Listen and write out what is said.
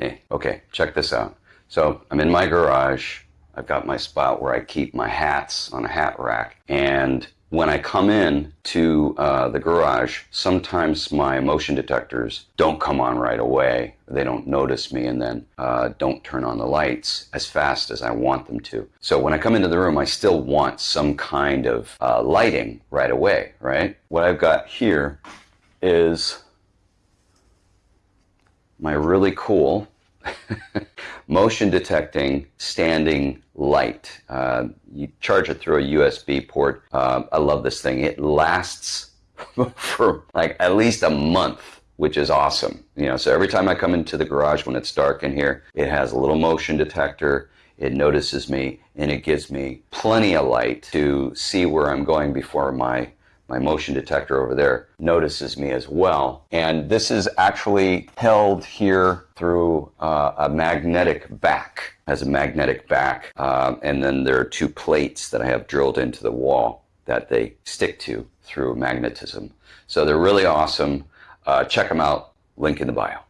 Hey, okay, check this out. So I'm in my garage. I've got my spot where I keep my hats on a hat rack. And when I come in to uh, the garage, sometimes my motion detectors don't come on right away. They don't notice me and then uh, don't turn on the lights as fast as I want them to. So when I come into the room, I still want some kind of uh, lighting right away, right? What I've got here is my really cool motion detecting standing light. Uh, you charge it through a USB port. Uh, I love this thing. It lasts for like at least a month, which is awesome. You know, so every time I come into the garage when it's dark in here, it has a little motion detector. It notices me and it gives me plenty of light to see where I'm going before my my motion detector over there notices me as well. And this is actually held here through uh, a magnetic back, has a magnetic back. Um, and then there are two plates that I have drilled into the wall that they stick to through magnetism. So they're really awesome. Uh, check them out, link in the bio.